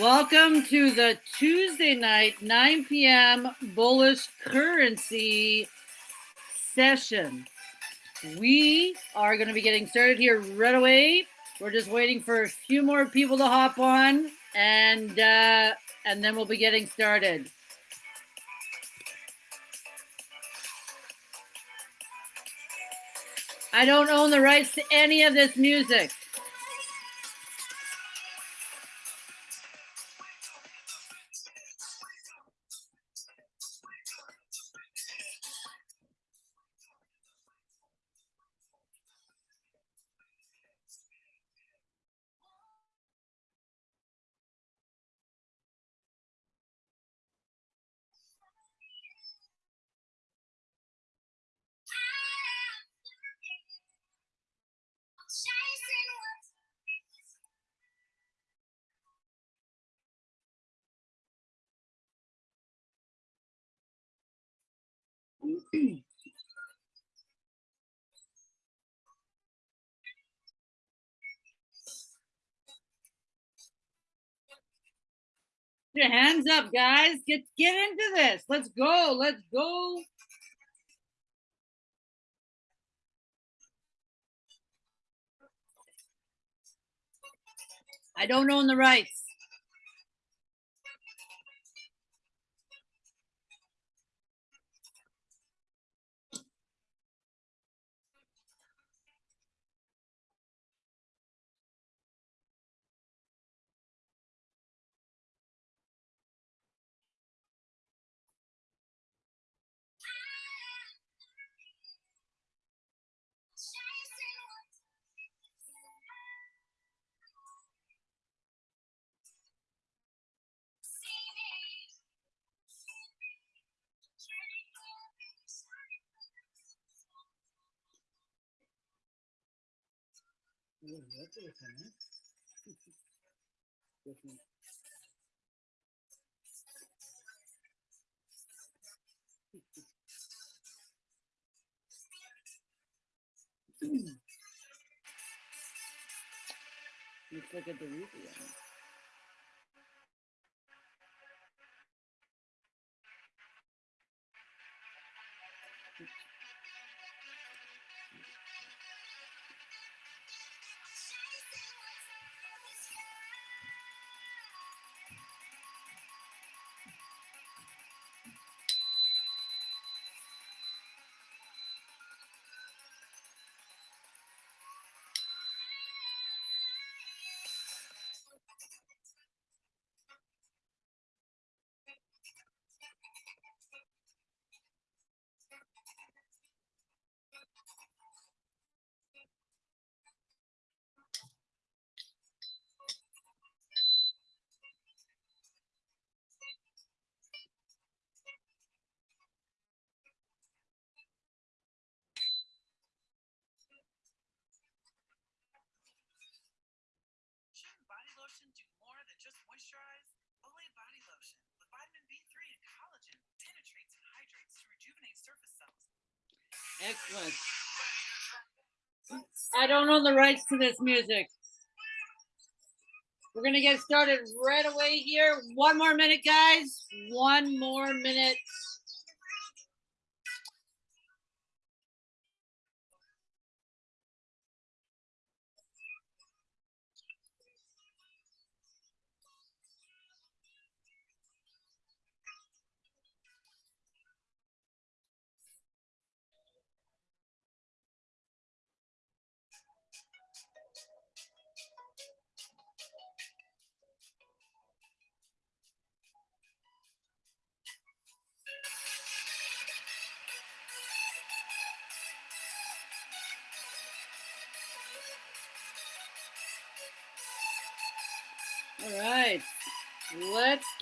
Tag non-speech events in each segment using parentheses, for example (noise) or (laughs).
Welcome to the Tuesday night, 9 p.m. bullish currency session. We are going to be getting started here right away. We're just waiting for a few more people to hop on, and uh, and then we'll be getting started. I don't own the rights to any of this music. Your hands up, guys. Get get into this. Let's go. Let's go. I don't own the rights. Let's look at the rupee. Shouldn't lotion do more than just moisturize? Olay Body Lotion with vitamin B3 and collagen penetrates and hydrates to rejuvenate surface cells. Excellent. I don't own the rights to this music. We're gonna get started right away here. One more minute, guys. One more minute.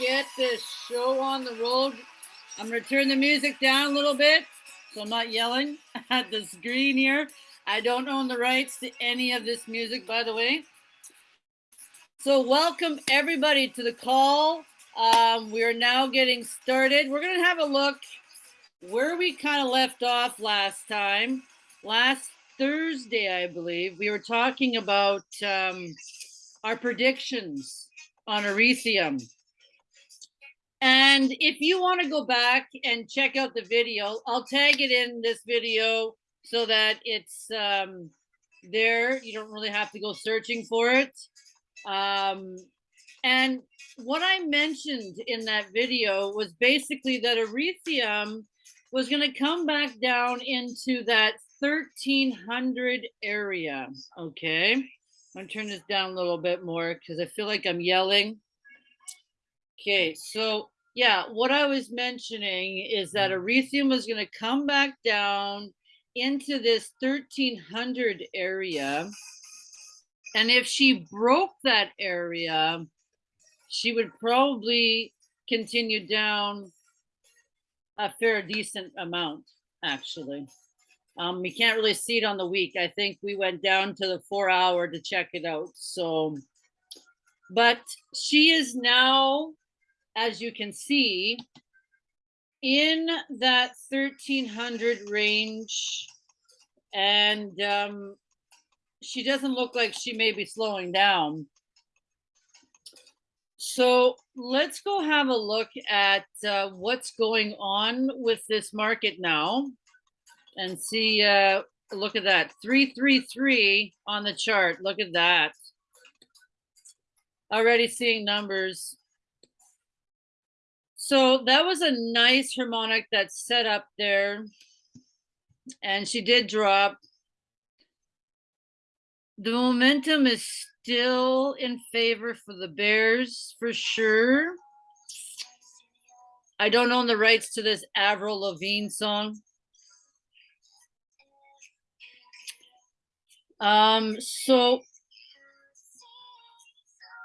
Get this show on the road. I'm gonna turn the music down a little bit so I'm not yelling (laughs) at the screen here. I don't own the rights to any of this music, by the way. So welcome everybody to the call. Um, we are now getting started. We're gonna have a look where we kind of left off last time. Last Thursday, I believe, we were talking about um, our predictions on Ethereum. And if you want to go back and check out the video, I'll tag it in this video so that it's um, there. You don't really have to go searching for it. Um, and what I mentioned in that video was basically that Ethereum was going to come back down into that 1300 area. Okay. I'm going to turn this down a little bit more because I feel like I'm yelling. Okay. So, yeah, what I was mentioning is that Ethereum was going to come back down into this 1300 area. And if she broke that area, she would probably continue down a fair decent amount, actually. Um, we can't really see it on the week. I think we went down to the four hour to check it out. So, but she is now, as you can see, in that 1300 range. And um, she doesn't look like she may be slowing down. So let's go have a look at uh, what's going on with this market now and see, uh, look at that, 333 on the chart. Look at that. Already seeing numbers. So that was a nice harmonic that set up there. And she did drop. The momentum is still in favor for the Bears for sure. I don't own the rights to this Avril Lavigne song. Um, so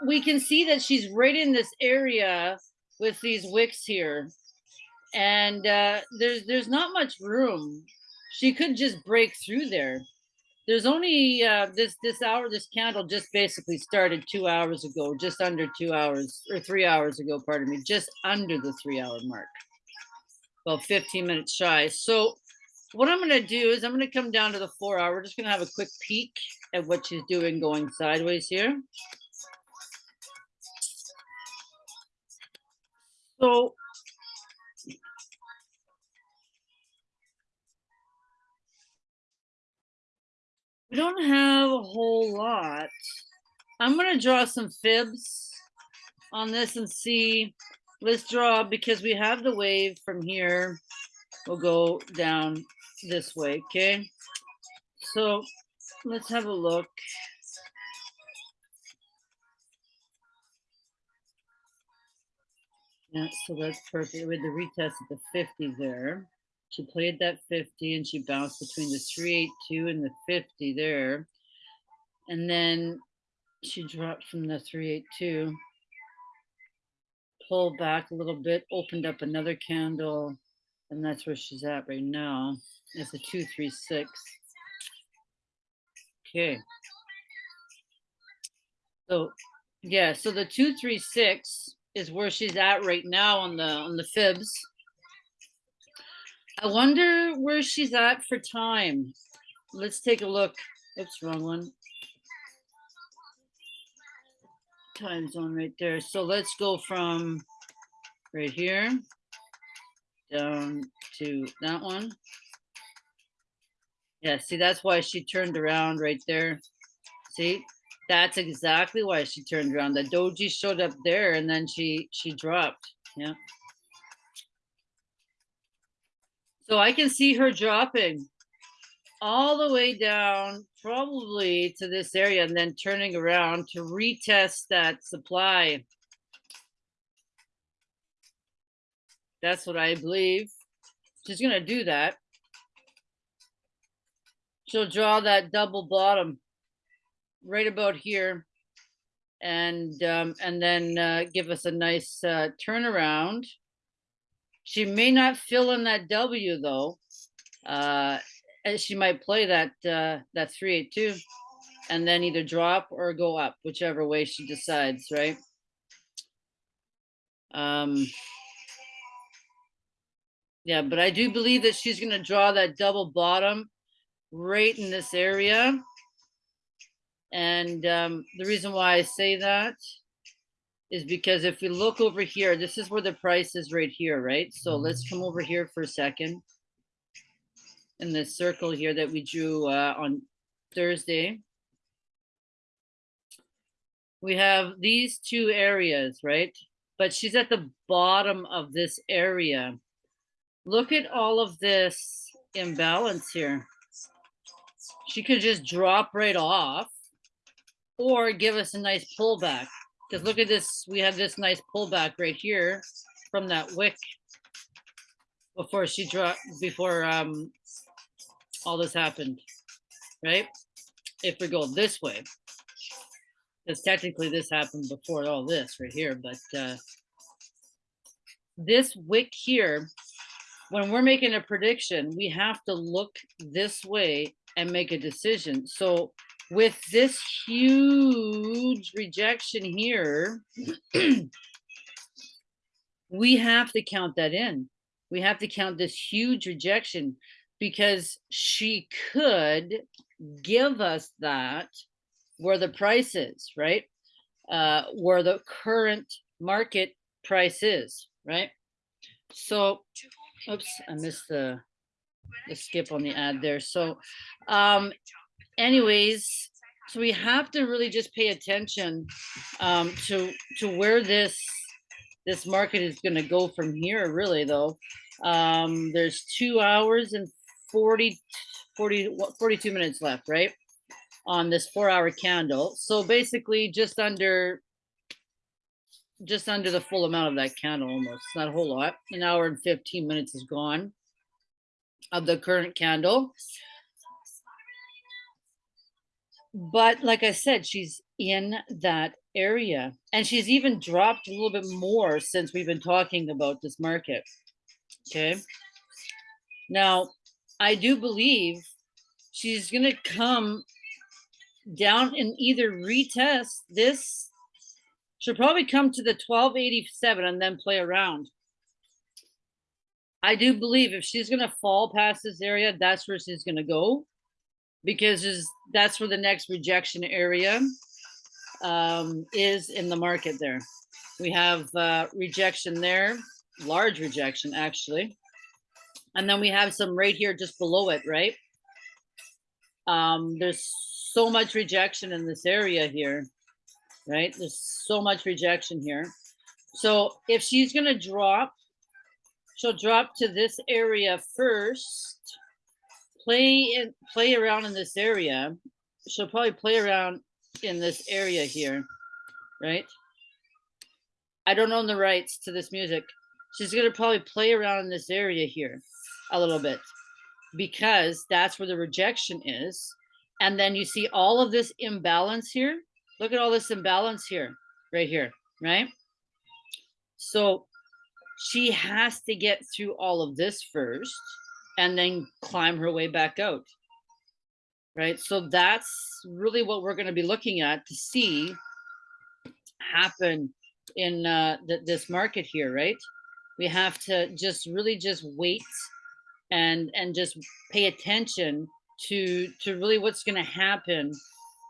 we can see that she's right in this area with these wicks here. And uh, there's there's not much room. She could just break through there. There's only uh, this this hour this candle just basically started two hours ago just under two hours or three hours ago pardon me just under the three hour mark. About 15 minutes shy. So what i'm going to do is i'm going to come down to the four hour. We're just going to have a quick peek at what she's doing going sideways here so We don't have a whole lot. I'm gonna draw some fibs on this and see. Let's draw because we have the wave from here. We'll go down this way, okay? So let's have a look. Yeah, so that's perfect. With the retest at the 50 there. She played that 50 and she bounced between the 382 and the 50 there. And then she dropped from the 382, pulled back a little bit, opened up another candle, and that's where she's at right now. It's a 236. Okay. So yeah, so the 236 is where she's at right now on the on the fibs. I wonder where she's at for time. Let's take a look. Oops, wrong one. Time zone right there. So let's go from right here down to that one. Yeah, see, that's why she turned around right there. See, that's exactly why she turned around. The doji showed up there and then she she dropped. Yeah. So I can see her dropping all the way down, probably to this area, and then turning around to retest that supply. That's what I believe. She's going to do that. She'll draw that double bottom right about here and um, and then uh, give us a nice uh, turnaround. She may not fill in that W though. Uh, she might play that uh, that three eight two, and then either drop or go up, whichever way she decides, right? Um, yeah, but I do believe that she's going to draw that double bottom right in this area. And um, the reason why I say that is because if we look over here, this is where the price is right here, right? So let's come over here for a second. In this circle here that we drew uh, on Thursday. We have these two areas, right? But she's at the bottom of this area. Look at all of this imbalance here. She could just drop right off or give us a nice pullback. Because look at this, we have this nice pullback right here from that wick before she dropped, before um, all this happened, right? If we go this way, because technically this happened before all this right here, but uh, this wick here, when we're making a prediction, we have to look this way and make a decision. So with this huge rejection here, (clears throat) we have to count that in. We have to count this huge rejection because she could give us that where the price is, right? Uh, where the current market price is, right? So, oops, I missed the, the skip on the ad there. So, um, anyways, so we have to really just pay attention um, to to where this this market is going to go from here. Really, though, um, there's two hours and 40, 40 42 minutes left, right, on this four-hour candle. So basically, just under just under the full amount of that candle, almost not a whole lot. An hour and 15 minutes is gone of the current candle but like I said, she's in that area and she's even dropped a little bit more since we've been talking about this market. Okay. Now, I do believe she's going to come down and either retest this. She'll probably come to the 1287 and then play around. I do believe if she's going to fall past this area, that's where she's going to go because that's where the next rejection area um, is in the market there. We have uh, rejection there, large rejection actually. And then we have some right here just below it, right? Um, there's so much rejection in this area here, right? There's so much rejection here. So if she's gonna drop, she'll drop to this area first play and play around in this area. She'll probably play around in this area here, right? I don't own the rights to this music. She's gonna probably play around in this area here a little bit because that's where the rejection is. And then you see all of this imbalance here. Look at all this imbalance here, right here, right? So she has to get through all of this first and then climb her way back out. Right. So that's really what we're going to be looking at to see happen in uh, th this market here. Right. We have to just really just wait and and just pay attention to to really what's going to happen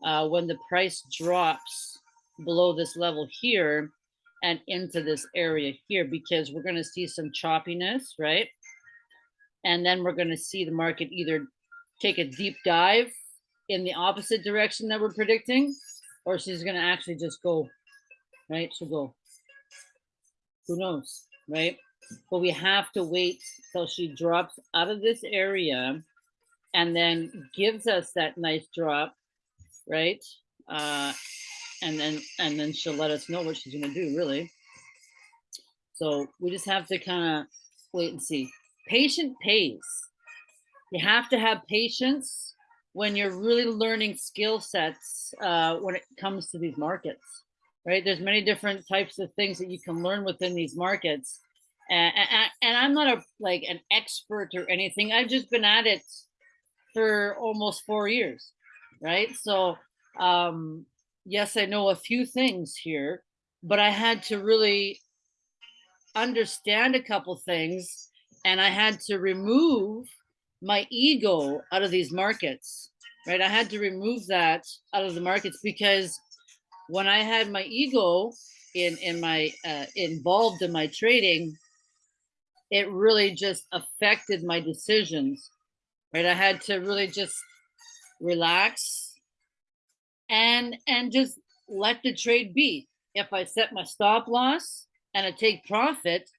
uh, when the price drops below this level here and into this area here because we're going to see some choppiness right and then we're going to see the market either take a deep dive in the opposite direction that we're predicting, or she's going to actually just go, right? She'll go. Who knows, right? But we have to wait till she drops out of this area and then gives us that nice drop, right? Uh, and then and then she'll let us know what she's going to do, really. So we just have to kind of wait and see patient pays. You have to have patience when you're really learning skill sets uh, when it comes to these markets, right? There's many different types of things that you can learn within these markets. And, and, and I'm not a like an expert or anything. I've just been at it for almost four years, right? So um, yes, I know a few things here, but I had to really understand a couple things and I had to remove my ego out of these markets, right? I had to remove that out of the markets because when I had my ego in in my uh, involved in my trading, it really just affected my decisions. Right, I had to really just relax and and just let the trade be. If I set my stop loss and I take profit,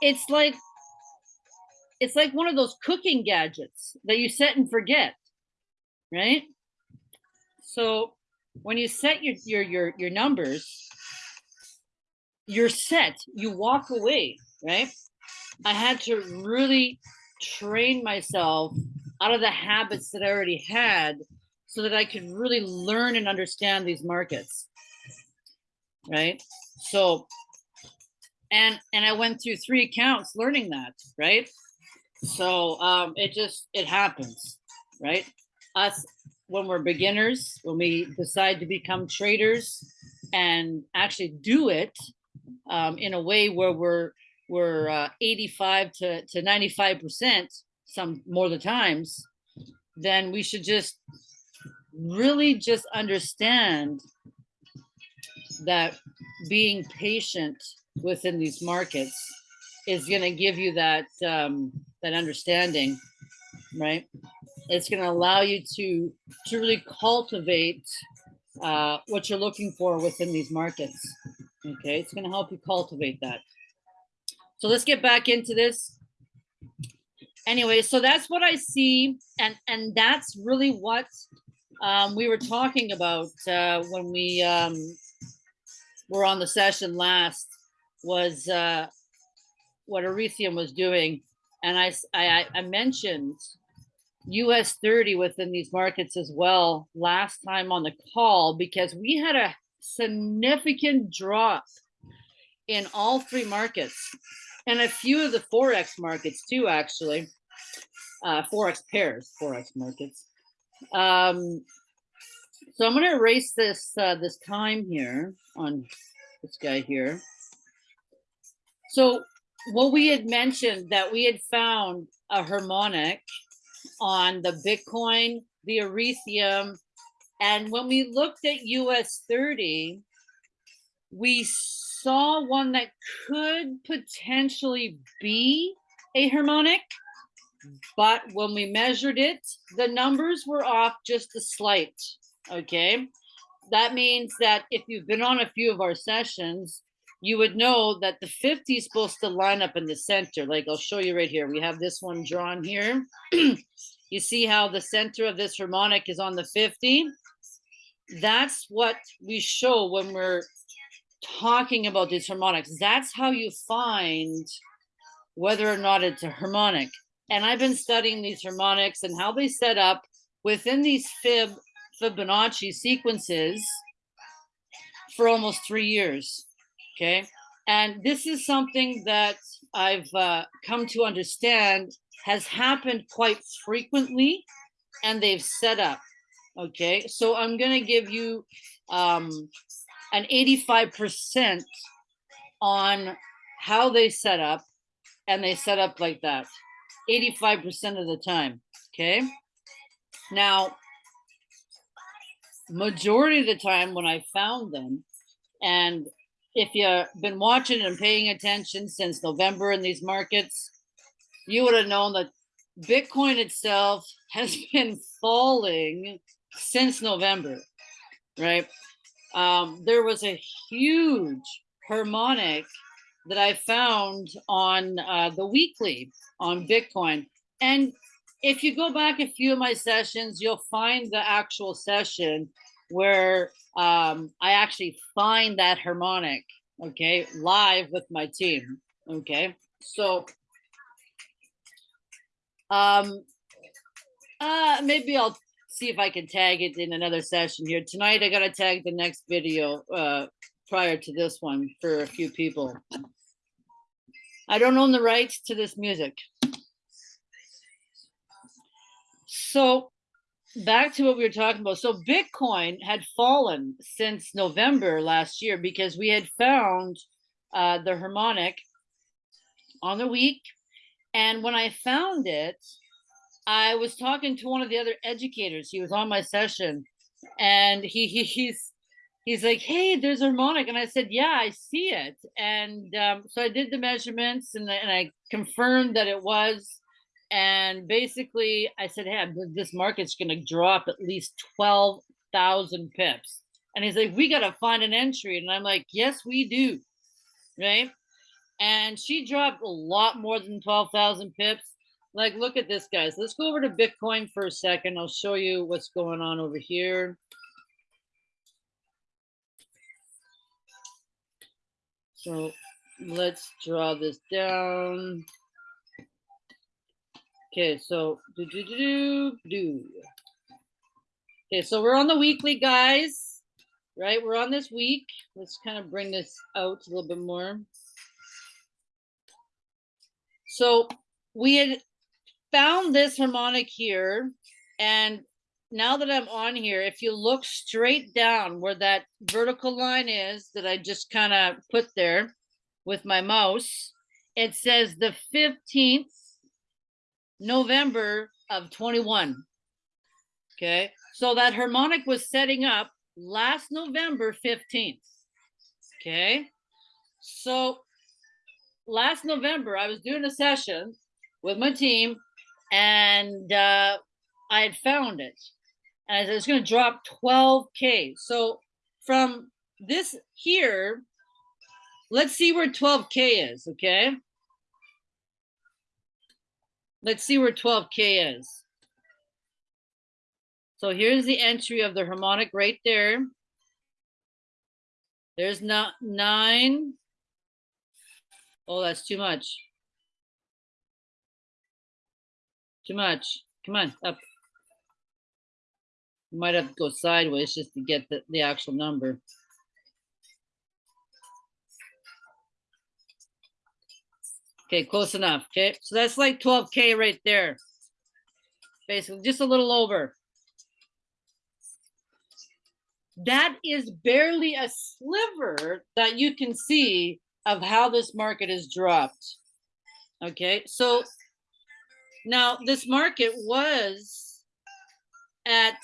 it's like it's like one of those cooking gadgets that you set and forget, right? So when you set your your your your numbers, you're set. You walk away, right? I had to really train myself out of the habits that I already had so that I could really learn and understand these markets. Right? So and and I went through three accounts learning that, right? So um it just it happens, right? Us when we're beginners, when we decide to become traders and actually do it um, in a way where we're we're uh, 85 to, to 95 percent some more the times then we should just really just understand that being patient within these markets is going to give you that um, that understanding right? It's going to allow you to to really cultivate uh, what you're looking for within these markets okay? It's going to help you cultivate that. So let's get back into this. Anyway so that's what i see and and that's really what um, we were talking about uh, when we um, were on the session last was uh, what Ethereum was doing and I, I i mentioned us 30 within these markets as well last time on the call because we had a significant drop in all three markets and a few of the forex markets too actually. Uh forex pairs forex markets. Um so i'm going to erase this uh this time here on this guy here. So what we had mentioned that we had found a harmonic on the bitcoin the ethereum and when we looked at us 30 we saw one that could potentially be a harmonic, but when we measured it, the numbers were off just a slight. Okay. That means that if you've been on a few of our sessions, you would know that the 50 is supposed to line up in the center. Like I'll show you right here. We have this one drawn here. (clears throat) you see how the center of this harmonic is on the 50? That's what we show when we're talking about these harmonics. That's how you find whether or not it's a harmonic. And I've been studying these harmonics and how they set up within these Fib Fibonacci sequences for almost three years. Okay. And this is something that I've uh, come to understand has happened quite frequently and they've set up. Okay. So I'm going to give you um, an 85% on how they set up and they set up like that 85% of the time okay now majority of the time when i found them and if you've been watching and paying attention since november in these markets you would have known that bitcoin itself (laughs) has been falling since november right um, there was a huge harmonic that I found on uh, the weekly on Bitcoin. And if you go back a few of my sessions, you'll find the actual session where um, I actually find that harmonic, okay, live with my team, okay? So um, uh, maybe I'll see if I can tag it in another session here. Tonight, I got to tag the next video uh, prior to this one for a few people. I don't own the rights to this music. So back to what we were talking about. So Bitcoin had fallen since November last year because we had found uh, the harmonic on the week. And when I found it, I was talking to one of the other educators. He was on my session, and he, he he's he's like, "Hey, there's harmonic," and I said, "Yeah, I see it." And um, so I did the measurements, and, and I confirmed that it was. And basically, I said, "Hey, th- this market's going to drop at least twelve thousand pips." And he's like, "We got to find an entry," and I'm like, "Yes, we do." Right? And she dropped a lot more than twelve thousand pips. Like, look at this, guys. Let's go over to Bitcoin for a second. I'll show you what's going on over here. So let's draw this down. Okay, so do do do do do. Okay, so we're on the weekly, guys. Right, we're on this week. Let's kind of bring this out a little bit more. So we had found this harmonic here, and now that I'm on here, if you look straight down where that vertical line is that I just kind of put there with my mouse, it says the 15th November of 21. Okay, so that harmonic was setting up last November 15th. Okay, so last November I was doing a session with my team and uh, I had found it. And I said, it's going to drop 12K. So from this here, let's see where 12K is, okay? Let's see where 12K is. So here's the entry of the harmonic right there. There's not nine. Oh, that's too much. Too much. Come on, up. You might have to go sideways just to get the, the actual number. Okay, close enough. Okay, so that's like 12K right there. Basically, just a little over. That is barely a sliver that you can see of how this market has dropped. Okay, so now this market was at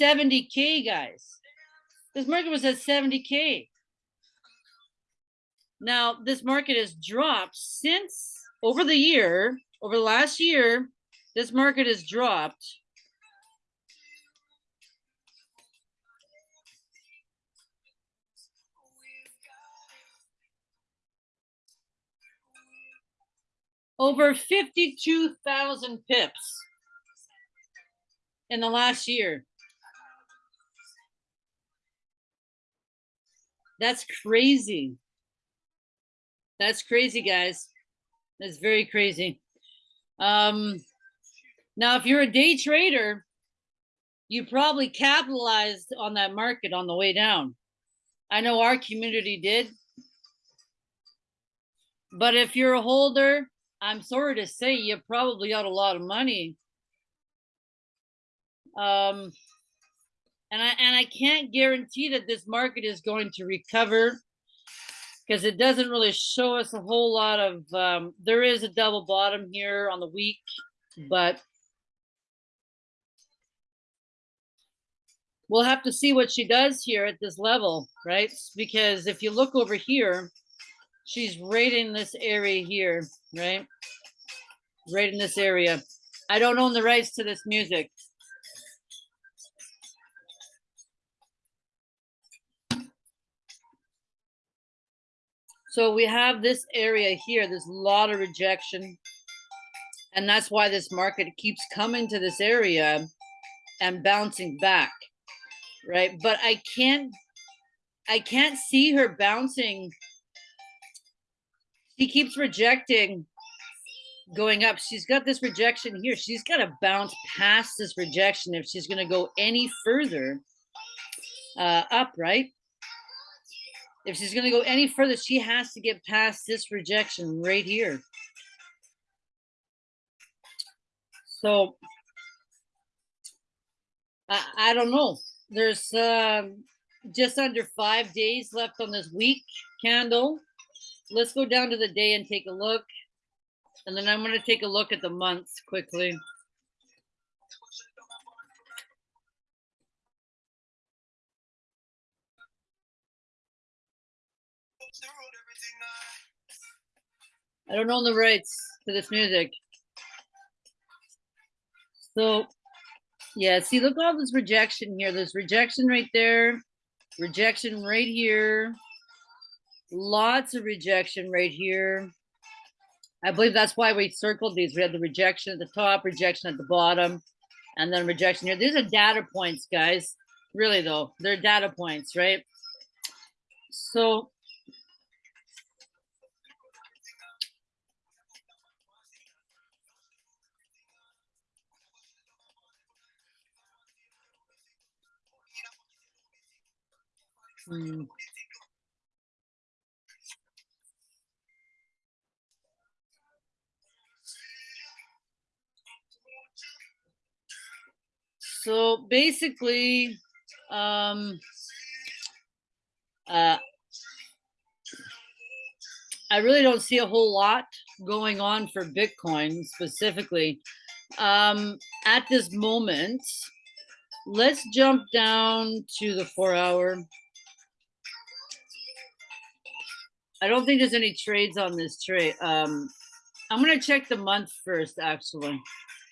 70K, guys. This market was at 70K. Now, this market has dropped since over the year, over the last year, this market has dropped. Over 52,000 pips in the last year. That's crazy. That's crazy, guys. That's very crazy. Um, now, if you're a day trader, you probably capitalized on that market on the way down. I know our community did. But if you're a holder, I'm sorry to say you probably got a lot of money. Um, and I and I can't guarantee that this market is going to recover because it doesn't really show us a whole lot of um, there is a double bottom here on the week but we'll have to see what she does here at this level right? Because if you look over here she's right in this area here right? Right in this area. I don't own the rights to this music So we have this area here, there's a lot of rejection. And that's why this market keeps coming to this area and bouncing back, right? But I can't, I can't see her bouncing. She keeps rejecting going up. She's got this rejection here. She's got to bounce past this rejection if she's going to go any further uh, up, right? If she's going to go any further, she has to get past this rejection right here. So I, I don't know. There's um, just under five days left on this week candle. Let's go down to the day and take a look. And then I'm going to take a look at the months quickly. I don't own the rights to this music. So, yeah, see, look all this rejection here. There's rejection right there, rejection right here, lots of rejection right here. I believe that's why we circled these. We had the rejection at the top, rejection at the bottom, and then rejection here. These are data points, guys. Really, though, they're data points, right? So, So basically, um, uh, I really don't see a whole lot going on for Bitcoin specifically. Um, at this moment, let's jump down to the four hour. I don't think there's any trades on this trade. Um, I'm gonna check the month first, actually.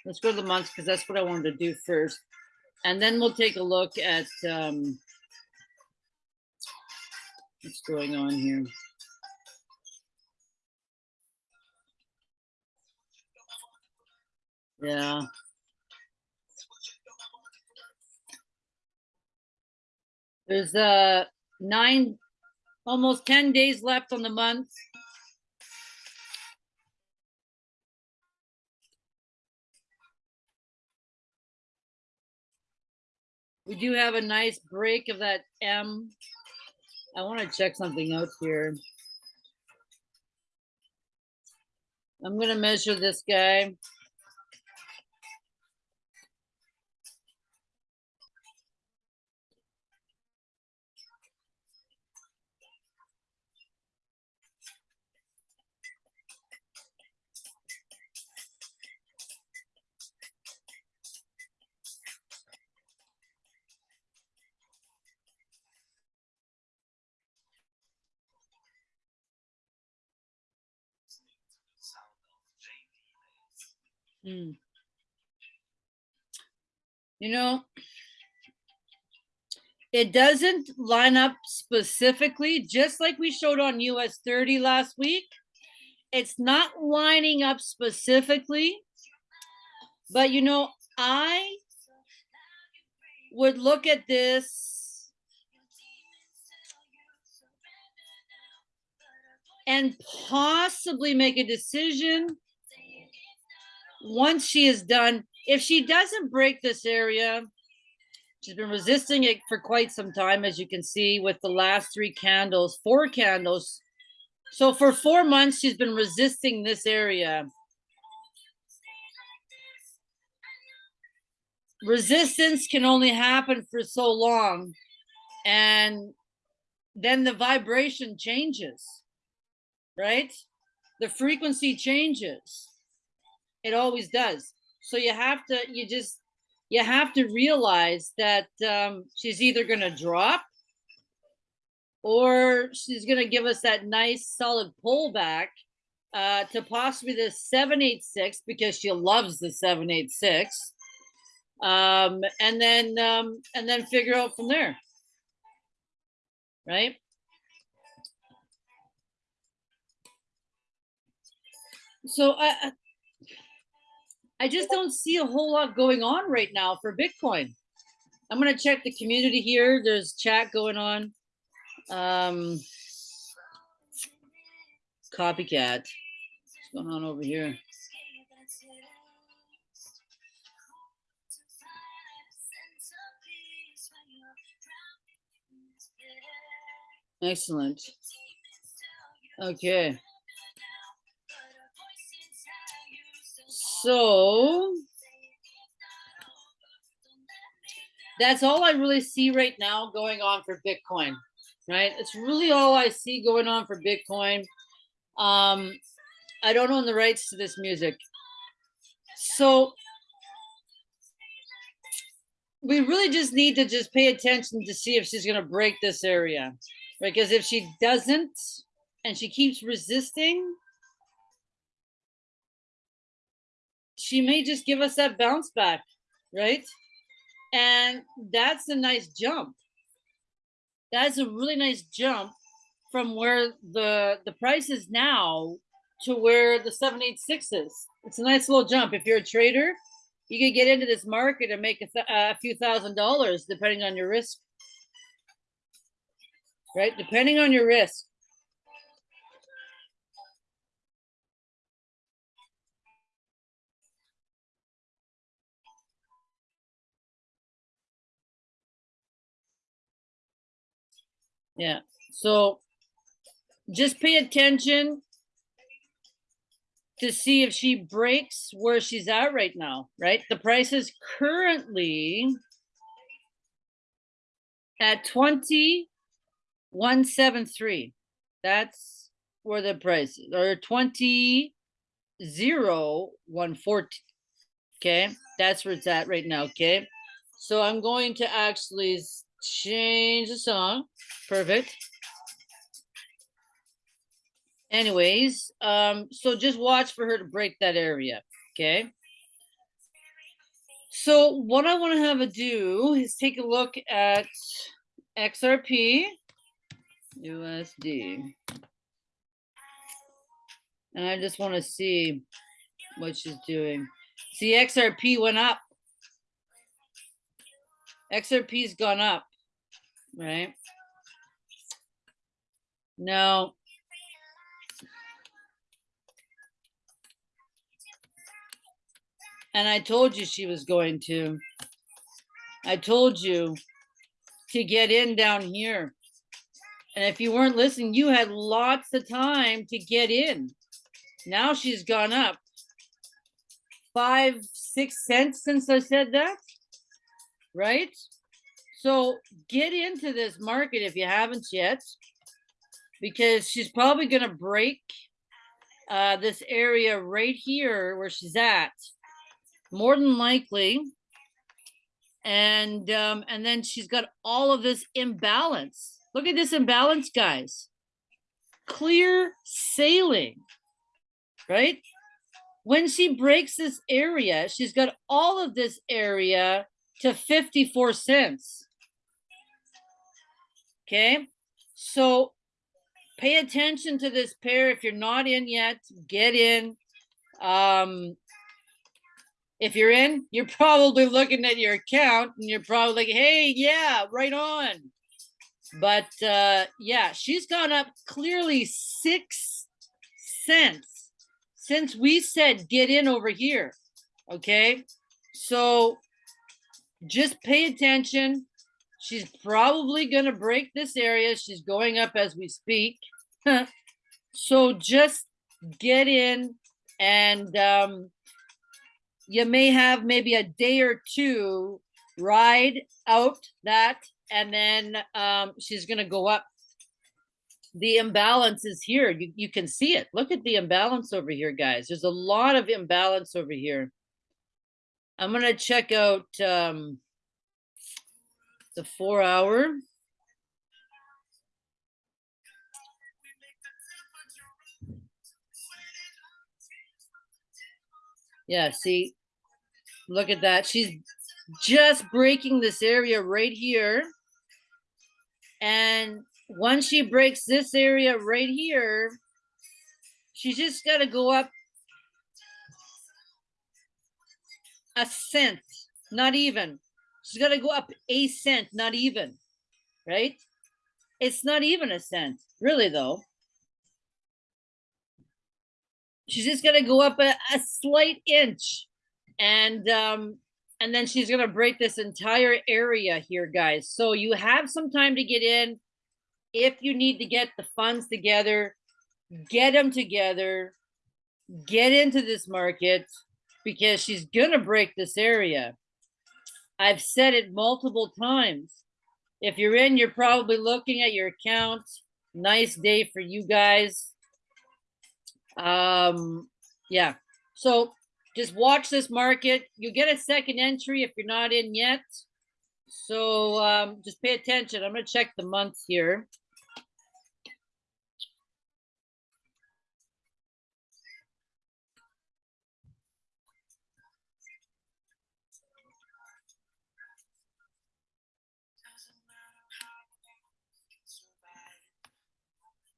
Let's go to the months because that's what I wanted to do first. And then we'll take a look at um, what's going on here. Yeah. There's uh nine, almost 10 days left on the month. We do have a nice break of that M. I want to check something out here. I'm going to measure this guy. Hmm. You know, it doesn't line up specifically, just like we showed on US 30 last week. It's not lining up specifically, but you know, I would look at this and possibly make a decision once she is done, if she doesn't break this area, she's been resisting it for quite some time, as you can see with the last three candles, four candles. So for four months, she's been resisting this area. Resistance can only happen for so long. And then the vibration changes, right? The frequency changes it always does. So you have to, you just, you have to realize that um, she's either going to drop or she's going to give us that nice solid pullback uh, to possibly the 786 because she loves the 786 um, and then um, and then figure out from there right so I, I just don't see a whole lot going on right now for Bitcoin. I'm gonna check the community here. There's chat going on. Um, copycat. What's going on over here? Excellent. Okay. So that's all I really see right now going on for Bitcoin, right? It's really all I see going on for Bitcoin. Um, I don't own the rights to this music. So we really just need to just pay attention to see if she's going to break this area. Because if she doesn't and she keeps resisting, she may just give us that bounce back, right? And that's a nice jump. That's a really nice jump from where the the price is now to where the 786 is. It's a nice little jump. If you're a trader, you could get into this market and make a, th- a few thousand dollars depending on your risk. Right? Depending on your risk. Yeah. So just pay attention to see if she breaks where she's at right now, right? The price is currently at 2173. That's where the price is, or 20 0 140. Okay, that's where it's at right now. Okay, so I'm going to actually change the song. Perfect. Anyways, um, so just watch for her to break that area. Okay. So what I want to have a do is take a look at XRP USD. And I just want to see what she's doing. See, XRP went up. XRP's gone up, right? No. And I told you she was going to. I told you to get in down here. And if you weren't listening, you had lots of time to get in. Now she's gone up five, six cents since I said that, right? So get into this market if you haven't yet, because she's probably going to break uh, this area right here where she's at, more than likely. And um, and then she's got all of this imbalance. Look at this imbalance, guys. Clear sailing, right? When she breaks this area, she's got all of this area to 54 cents. Okay, so pay attention to this pair. If you're not in yet, get in. Um, if you're in, you're probably looking at your account and you're probably like, hey, yeah, right on. But uh, yeah, she's gone up clearly six cents since we said get in over here. Okay, so just pay attention. She's probably going to break this area. She's going up as we speak. (laughs) so just get in and um, you may have maybe a day or two ride out that and then um, she's going to go up. The imbalance is here. You, you can see it. Look at the imbalance over here guys. There's a lot of imbalance over here. I'm going to check out um, the four hour. Yeah see look at that. She's just breaking this area right here. And once she breaks this area right here she's just got to go up a cent not even she's got to go up a cent not even right? It's not even a cent really though. She's just gonna go up a, a slight inch and um and then she's gonna break this entire area here guys. So you have some time to get in. If you need to get the funds together get them together. Get into this market because she's gonna break this area i've said it multiple times if you're in you're probably looking at your account nice day for you guys um, yeah. So just watch this market. You get a second entry if you're not in yet. So um, just pay attention. I'm gonna check the month here.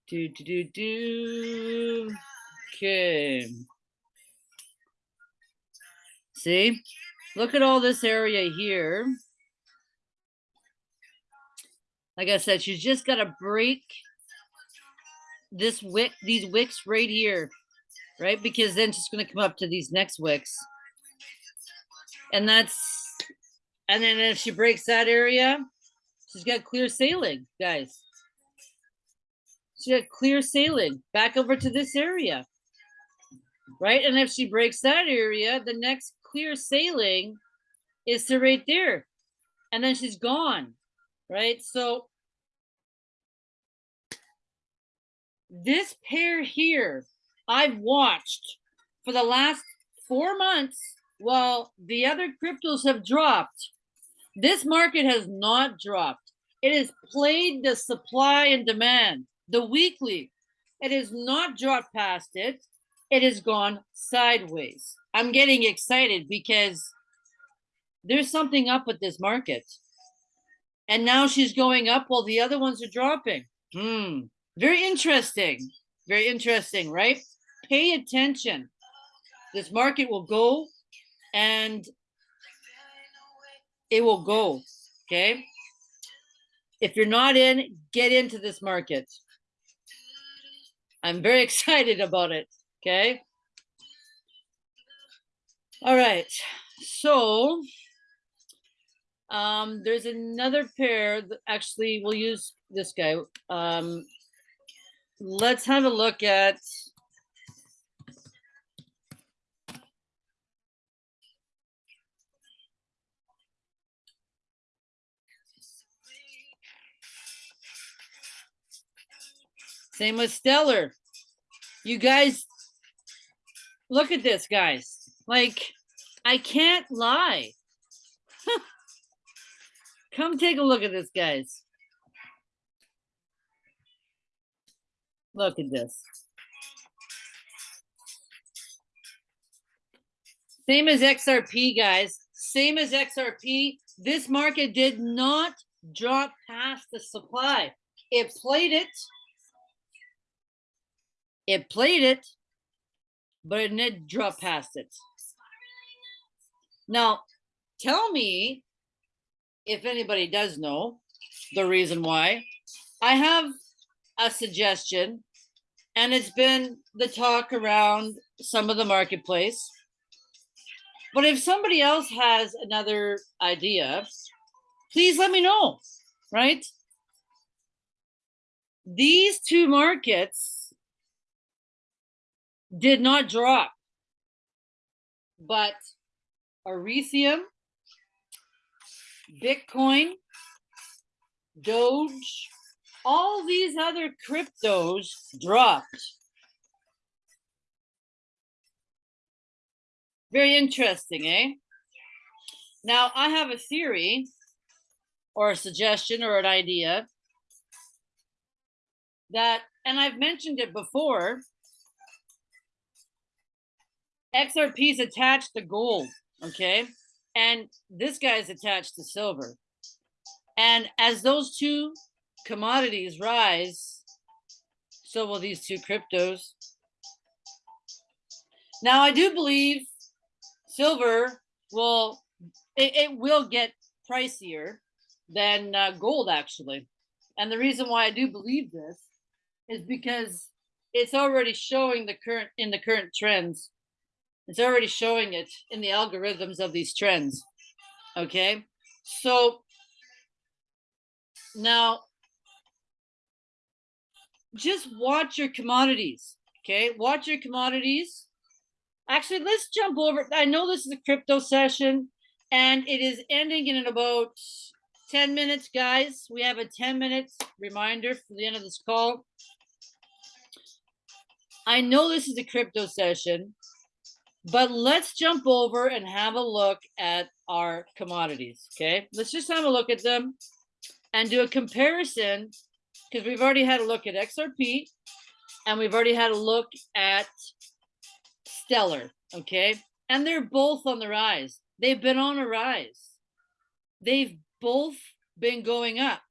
Do, do, do, do. Okay. See, look at all this area here. Like I said, she's just got to break this wick, these wicks right here, right? Because then she's going to come up to these next wicks. And that's, and then if she breaks that area, she's got clear sailing, guys. She got clear sailing back over to this area, right? And if she breaks that area, the next clear sailing is to right there. And then she's gone, right? So this pair here, I've watched for the last four months while the other cryptos have dropped. This market has not dropped. It has played the supply and demand, the weekly. It has not dropped past it. It has gone sideways. I'm getting excited because there's something up with this market. And now she's going up while the other ones are dropping. Hmm. Very interesting. Very interesting, right? Pay attention. This market will go and it will go. Okay. If you're not in, get into this market. I'm very (laughs) excited about it. Okay. All right. So um, there's another pair that actually we'll use this guy. Um, let's have a look at Same with Stellar. You guys, look at this, guys. Like, I can't lie. (laughs) Come take a look at this, guys. Look at this. Same as XRP, guys. Same as XRP. This market did not drop past the supply. It played it. It played it, but it didn't drop past it. Now, tell me if anybody does know the reason why. I have a suggestion, and it's been the talk around some of the marketplace. But if somebody else has another idea, please let me know, right? These two markets did not drop, but Ethereum, Bitcoin, Doge, all these other cryptos dropped. Very interesting, eh? Now, I have a theory or a suggestion or an idea that, and I've mentioned it before, XRP is attached to gold, okay? And this guy is attached to silver. And as those two commodities rise, so will these two cryptos. Now, I do believe silver will, it, it will get pricier than uh, gold, actually. And the reason why I do believe this is because it's already showing the current in the current trends it's already showing it in the algorithms of these trends. Okay, so now just watch your commodities. Okay, watch your commodities. Actually, let's jump over. I know this is a crypto session and it is ending in about 10 minutes, guys. We have a 10 minutes reminder for the end of this call. I know this is a crypto session, but let's jump over and have a look at our commodities, okay? Let's just have a look at them and do a comparison because we've already had a look at XRP and we've already had a look at Stellar, okay? And they're both on the rise. They've been on a rise. They've both been going up.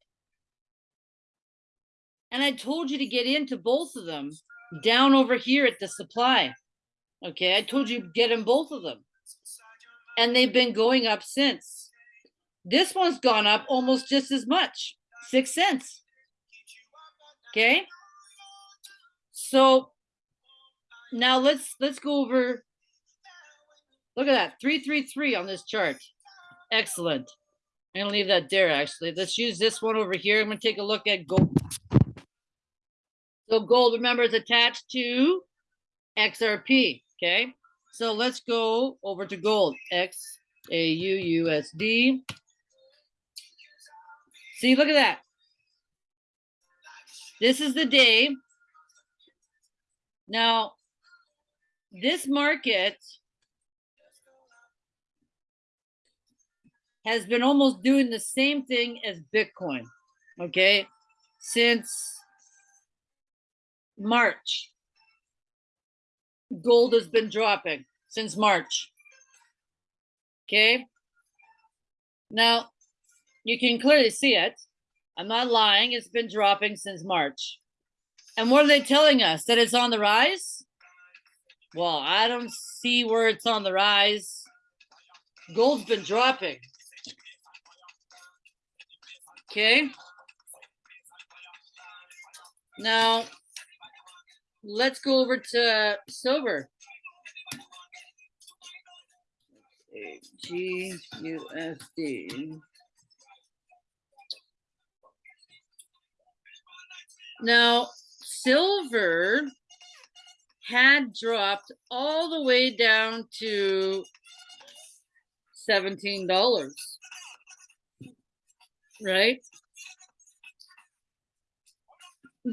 And I told you to get into both of them down over here at the supply. Okay, I told you get in both of them. And they've been going up since. This one's gone up almost just as much, six cents. Okay. So now let's let's go over. Look at that, 333 on this chart. Excellent. I'm gonna leave that there actually. Let's use this one over here. I'm gonna take a look at gold. So gold, remember, is attached to XRP, okay? So let's go over to gold, X A U U S D. See, look at that. This is the day. Now, this market has been almost doing the same thing as Bitcoin, okay, since March. Gold has been dropping since March. Okay. Now, you can clearly see it. I'm not lying. It's been dropping since March. And what are they telling us? That it's on the rise? Well, I don't see where it's on the rise. Gold's been dropping. Okay. Now, let's go over to silver. G U S D. Now, silver had dropped all the way down to $17, right?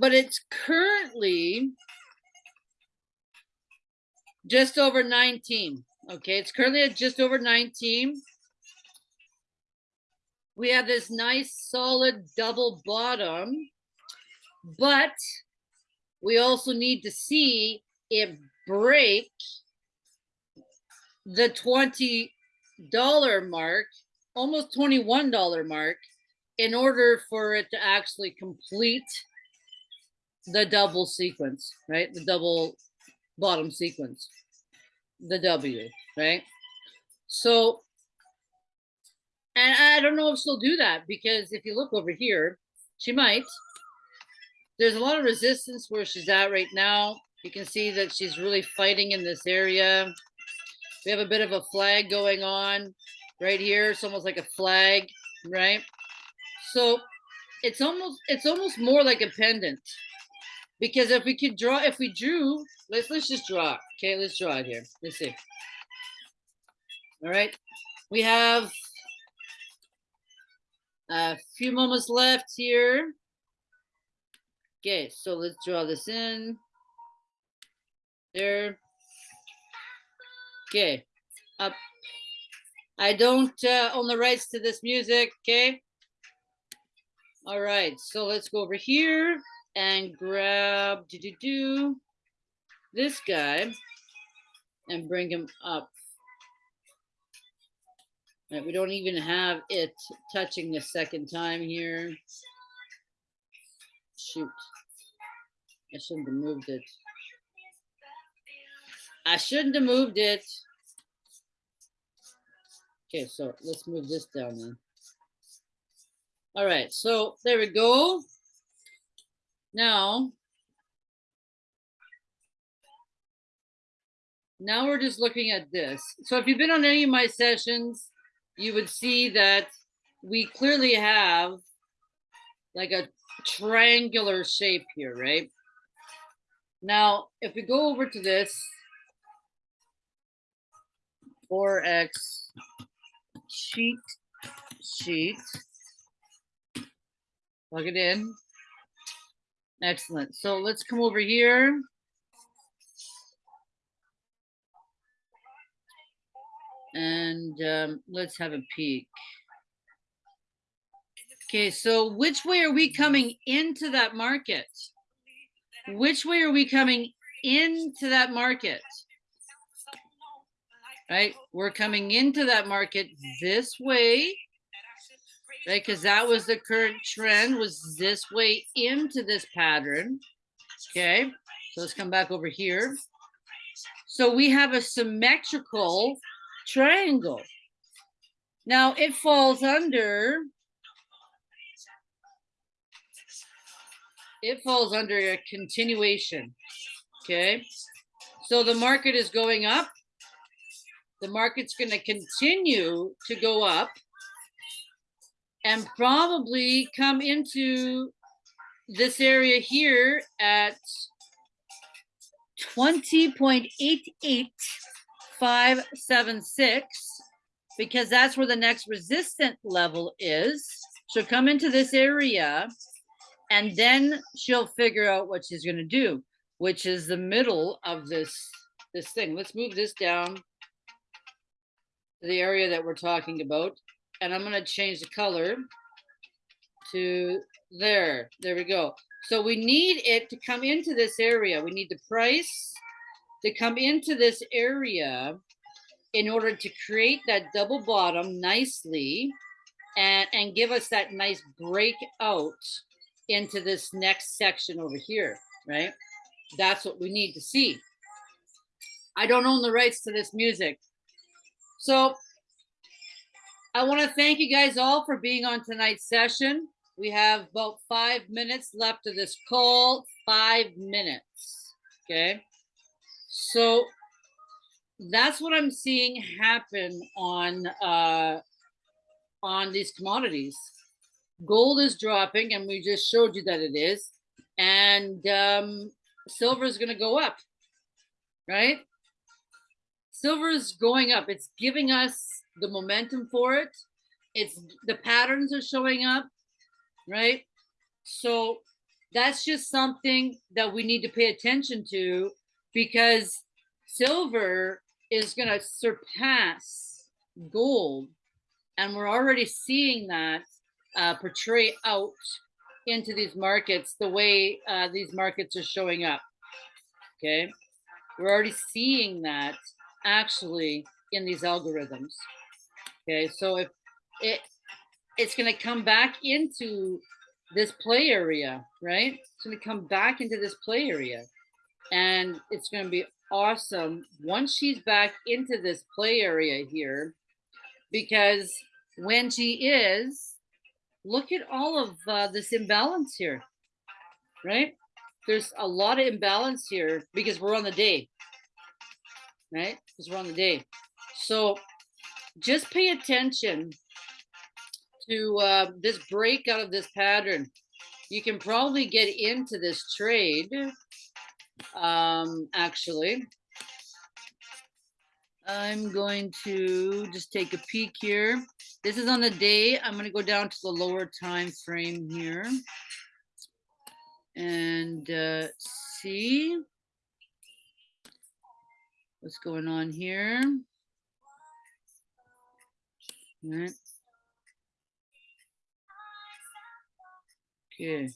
But it's currently just over 19. Okay, it's currently at just over 19. We have this nice solid double bottom, but we also need to see it break the $20 mark, almost $21 mark, in order for it to actually complete the double sequence, right? The double bottom sequence, the W, right? So, and I don't know if she'll do that because if you look over here, she might. There's a lot of resistance where she's at right now. You can see that she's really fighting in this area. We have a bit of a flag going on right here. It's almost like a flag, right? So it's almost it's almost more like a pennant because if we could draw, if we drew, let's let's just draw. Okay, let's draw it here. Let's see. All right, we have a few moments left here. Okay, so let's draw this in. There. Okay, up. I don't uh, own the rights to this music, okay? All right, so let's go over here and grab do do do this guy and bring him up. Right, we don't even have it touching the second time here. Shoot. I shouldn't have moved it. I shouldn't have moved it. Okay, so let's move this down then. All right, so there we go. Now, now we're just looking at this. So if you've been on any of my sessions, you would see that we clearly have like a triangular shape here, right? Now, if we go over to this, 4x sheet, sheet, plug it in. Excellent. So let's come over here. And um, let's have a peek. Okay, so which way are we coming into that market? Which way are we coming into that market? Right, we're coming into that market this way. right? Because that was the current trend was this way into this pattern. Okay, so let's come back over here. So we have a symmetrical triangle. Now it falls under, it falls under a continuation. Okay, so the market is going up. The market's going to continue to go up and probably come into this area here at 20.88576 because that's where the next resistant level is. She'll come into this area and then she'll figure out what she's going to do, which is the middle of this this thing. Let's move this down to the area that we're talking about. And I'm going to change the color to there. There we go. So we need it to come into this area. We need the price to come into this area in order to create that double bottom nicely and, and give us that nice breakout into this next section over here, right? That's what we need to see. I don't own the rights to this music. So I want to thank you guys all for being on tonight's session. We have about five minutes left of this call, five minutes, okay? So that's what I'm seeing happen on uh, on these commodities. Gold is dropping, and we just showed you that it is. And um, silver is going to go up, right? Silver is going up. It's giving us the momentum for it. It's the patterns are showing up, right? So that's just something that we need to pay attention to because silver is going to surpass gold. And we're already seeing that uh, portray out into these markets the way uh, these markets are showing up. Okay. We're already seeing that actually in these algorithms. Okay. So if it, it's going to come back into this play area, right? It's going to come back into this play area and it's going to be awesome once she's back into this play area here because when she is look at all of uh, this imbalance here right? There's a lot of imbalance here because we're on the day right? Because we're on the day. So just pay attention to uh, this break out of this pattern. You can probably get into this trade um, actually. I'm going to just take a peek here. This is on the day. I'm going to go down to the lower time frame here and uh, see what's going on here. All right. Okay,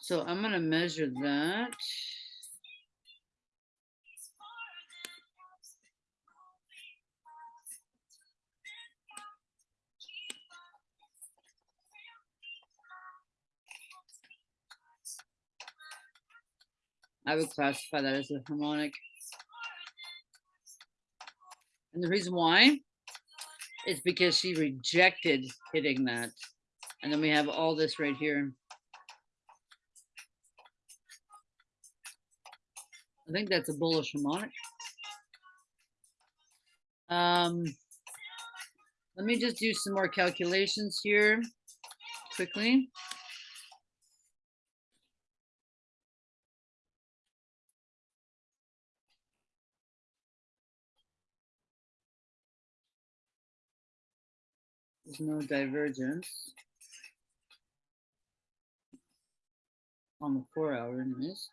so I'm going to measure that. I would classify that as a harmonic. And the reason why is because she rejected hitting that. And then we have all this right here. I think that's a bullish harmonic. Um, let me just do some more calculations here quickly. No divergence on the four hour anyways.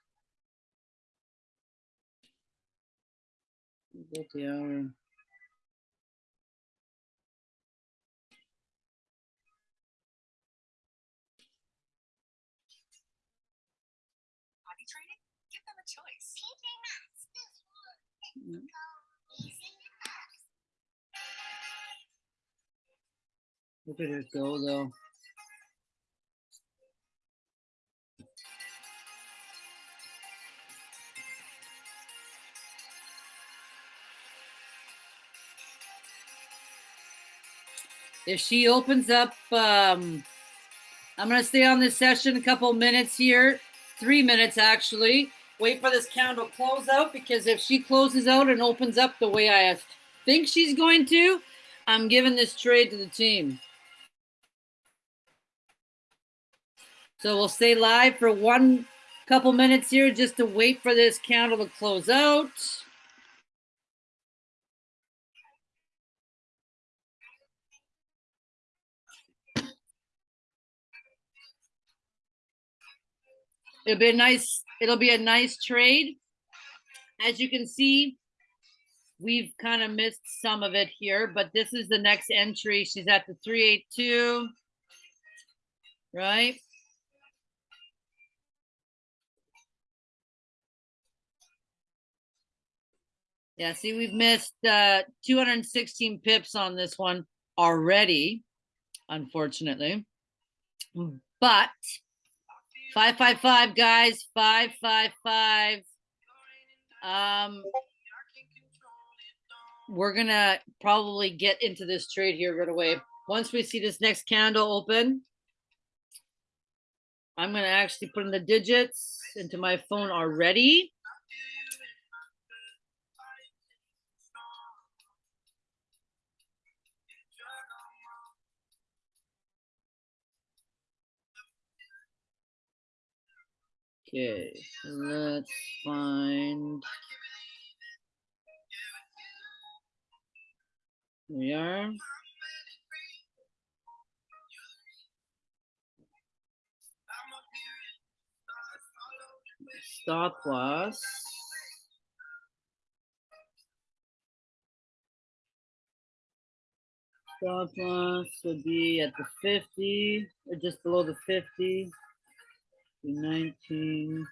Get the hour. Look at it go though. If she opens up, um, I'm going to stay on this session a couple minutes here, three minutes actually. Wait for this candle close out because if she closes out and opens up the way I think she's going to, I'm giving this trade to the team. So we'll stay live for one couple minutes here just to wait for this candle to close out. It'll be a nice, it'll be a nice trade. As you can see, we've kind of missed some of it here, but this is the next entry. She's at the 382, right? Yeah, see, we've missed uh, 216 pips on this one already, unfortunately. But 555, guys, 555. Um, we're going to probably get into this trade here right away. Once we see this next candle open, I'm going to actually put in the digits into my phone already. Okay, let's find. We are. Stop loss. Stop loss would be at the 50 or just below the 50. 19.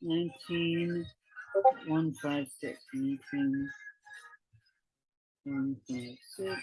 Nineteen, one, five, six, nineteen, one, five, six.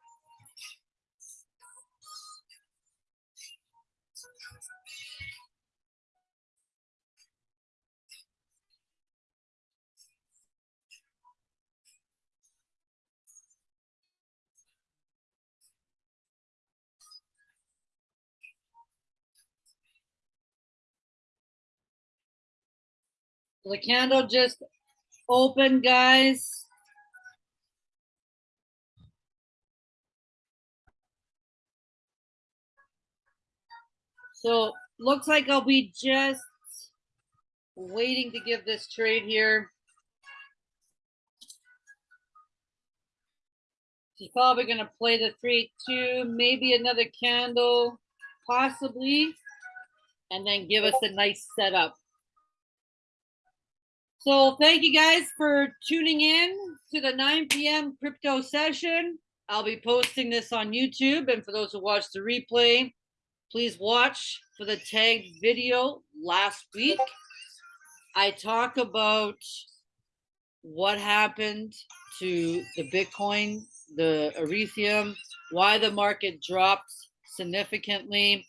The candle just opened, guys. So looks like I'll be just waiting to give this trade here. She's probably going to play the 3-2, maybe another candle, possibly, and then give us a nice setup. So thank you guys for tuning in to the 9 p.m. crypto session. I'll be posting this on YouTube. And for those who watch the replay, please watch for the tagged video last week. I talk about what happened to the Bitcoin, the Ethereum, why the market dropped significantly.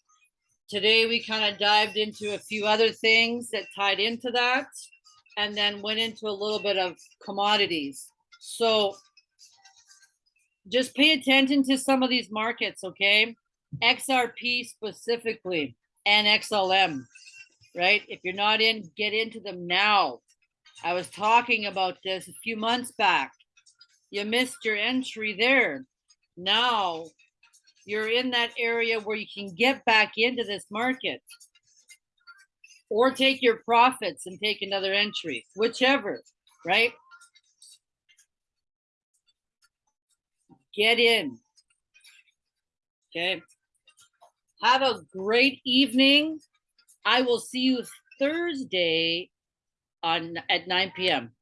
Today, we kind of dived into a few other things that tied into that and then went into a little bit of commodities. So just pay attention to some of these markets, okay? XRP specifically and XLM, right? If you're not in, get into them now. I was talking about this a few months back. You missed your entry there. Now you're in that area where you can get back into this market or take your profits and take another entry, whichever, right? Get in. Okay. Have a great evening. I will see you Thursday on at 9 p.m.